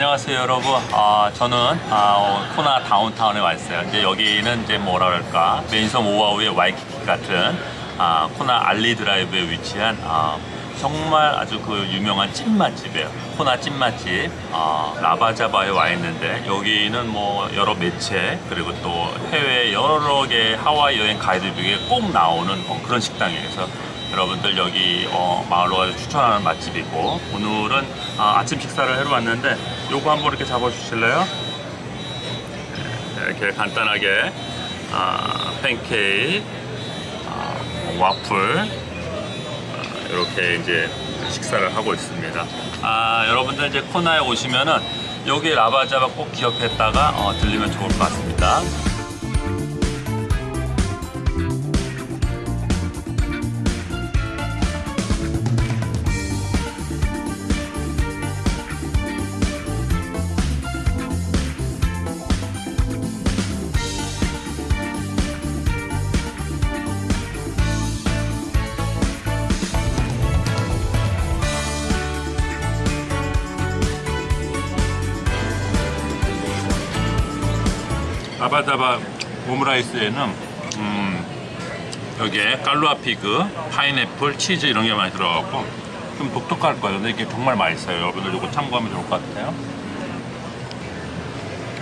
안녕하세요 여러분. 아 저는 아, 어, 코나 다운타운에 와 있어요. 이제 여기는 이제 뭐라 그럴까 맨섬 오아우의 와이키키 같은 아, 코나 알리 드라이브에 위치한 아, 정말 아주 그 유명한 찐맛집이에요. 코나 찐맛집 아, 라바자바에 와 있는데 여기는 뭐 여러 매체 그리고 또 해외 여러 개 하와이 여행 가이드북에 꼭 나오는 어, 그런 식당이에요. 그래서 여러분들 여기 어, 마을로 가서 추천하는 맛집이고 오늘은 아, 아침 식사를 하러 왔는데 요거 한번 이렇게 잡아 주실래요? 네, 이렇게 간단하게 아, 팬케이크, 아, 와플 아, 이렇게 이제 식사를 하고 있습니다. 아, 여러분들 이제 코나에 오시면은 여기 라바자바 꼭 기억했다가 어, 들리면 좋을 것 같습니다. 아바다바 오므라이스에는 음, 여기에 깔루아 피그, 파인애플, 치즈 이런 게 많이 들어가고 좀 독특할 거예요. 근데 이게 정말 맛있어요. 여러분들 이거 참고하면 좋을 것 같아요.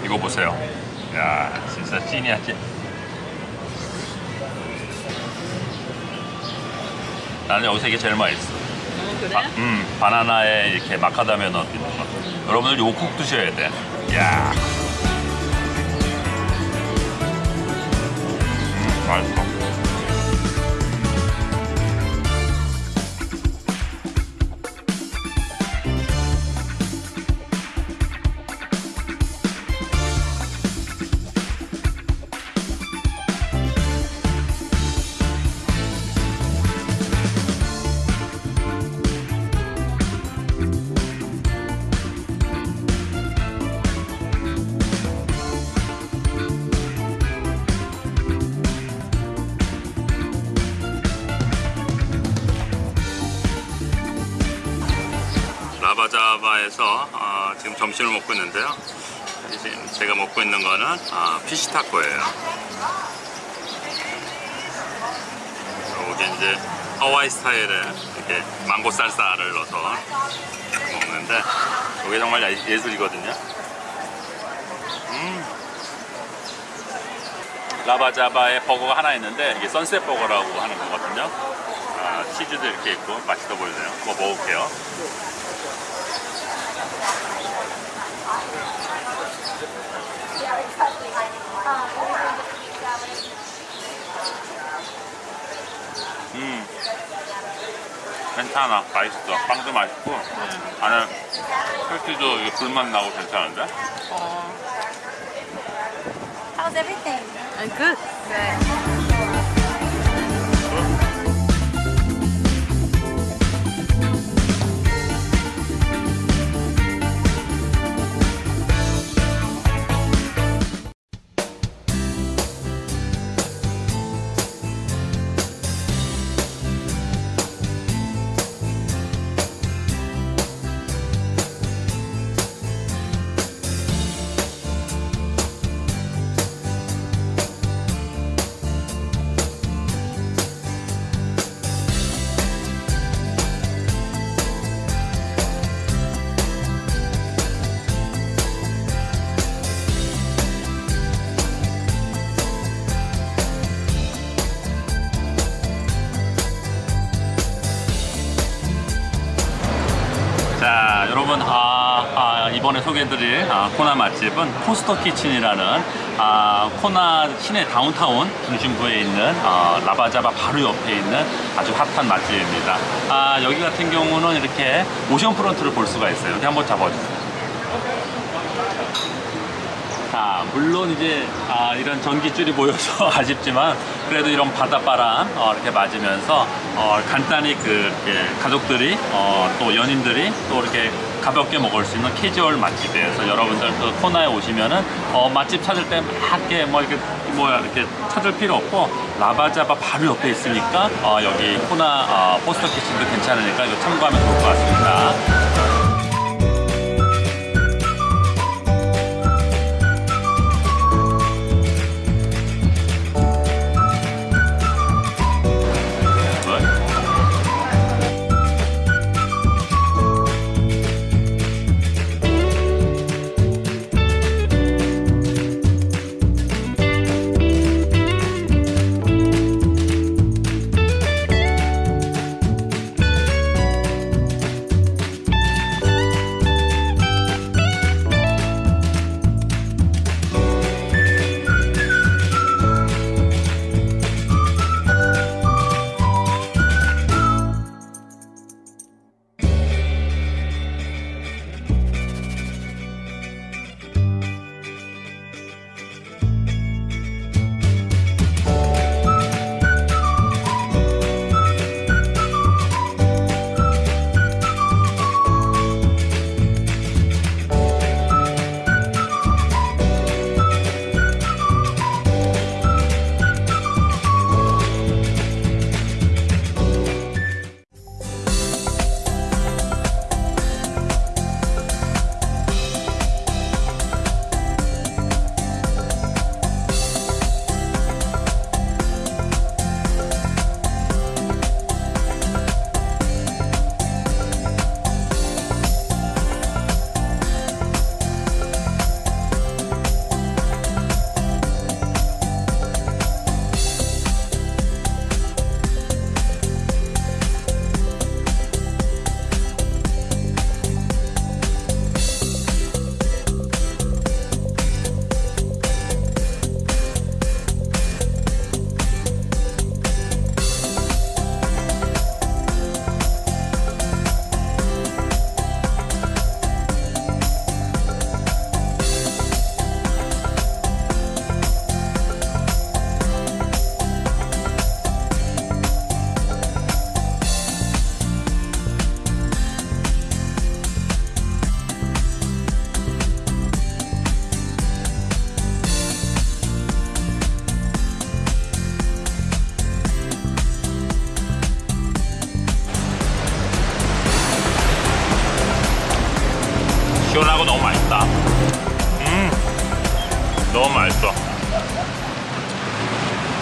이거 보세요. 야, 진짜 찐이야 찐. 나는 여기서 이게 제일 맛있어. 어, 그래? 바, 음, 바나나에 이렇게 마카다미아 넣어 있는 거. 여러분들 이거 꼭 드셔야 돼. 야. 음, 맛있어. 라바자바에서 어, 지금 점심을 먹고 있는데요. 지금 제가 먹고 있는 거는 어, 피시타코예요. 여기 이제 하와이 스타일의 이렇게 망고 쌀쌀을 넣어서 먹는데 이게 정말 예- 예술이거든요. 음. 라바자바에 버거가 하나 있는데 이게 선셋 버거라고 하는 거거든요. 아, 치즈도 이렇게 있고 맛있어 보이네요. 뭐 먹을게요. 괜찮아. 맛있어. 빵도 맛있고 안에 패티도 이게 불맛 나고 괜찮은데? 어, How's everything? uh, good. Good. 여러분, 아, 아, 이번에 소개해드릴 아, 코나 맛집은 Foster's Kitchen이라는 아, 코나 시내 다운타운 중심부에 있는 아, Lava Java 바로 옆에 있는 아주 핫한 맛집입니다. 아, 여기 같은 경우는 이렇게 ocean front를 볼 수가 있어요. 여기 한번 잡아주세요. 자, 물론 이제 아, 이런 전기줄이 보여서 아쉽지만 그래도 이런 바닷바람 어, 이렇게 맞으면서 어, 간단히 그 이렇게 가족들이 어, 또 연인들이 또 이렇게 가볍게 먹을 수 있는 캐주얼 맛집이에요. 여러분들 그 코나에 오시면은 어, 맛집 찾을 때막 이렇게 뭐 이렇게 뭐야 이렇게 찾을 필요 없고 라바자바 바로 옆에 있으니까 어, 여기 코나 어, 포스터 키친도 괜찮으니까 이거 참고하면 좋을 것 같습니다.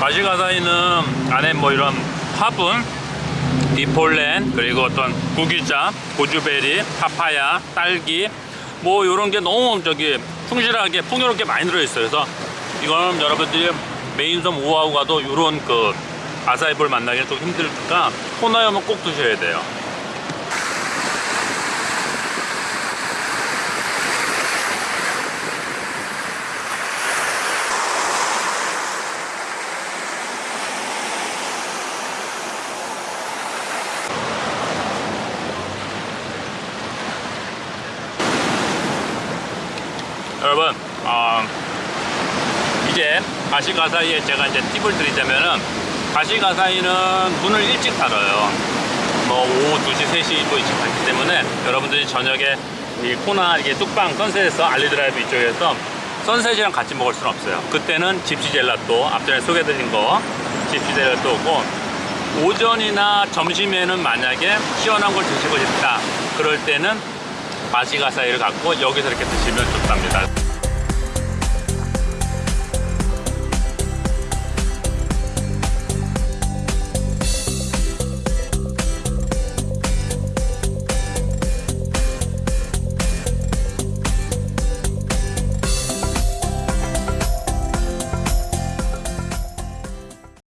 마시가사이는 안에 뭐 이런 화분, 디폴렌 그리고 어떤 구기자, 고주베리, 파파야, 딸기 뭐 이런 게 너무 저기 충실하게 풍요롭게 많이 들어있어요. 그래서 이거는 여러분들이 메인섬 오아우 가도 이런 그 아사이볼 만나기는 좀 힘들니까 오면 꼭 드셔야 돼요. 여러분, 어, 이제 가시가사이에 제가 이제 팁을 드리자면은 가시가사이는 문을 일찍 닫아요. 뭐 오후 2시, 3시 또 일찍 닫기 때문에 여러분들이 저녁에 이 코나 이게 뚝방 선셋에서 알리드라이브 이쪽에서 선셋이랑 같이 먹을 수는 없어요. 그때는 집시 젤라또 앞전에 소개해드린 거 집시 젤라또 오고 오전이나 점심에는 만약에 시원한 걸 드시고 싶다. 그럴 때는 마시가사이를 갖고 여기서 이렇게 드시면 좋답니다.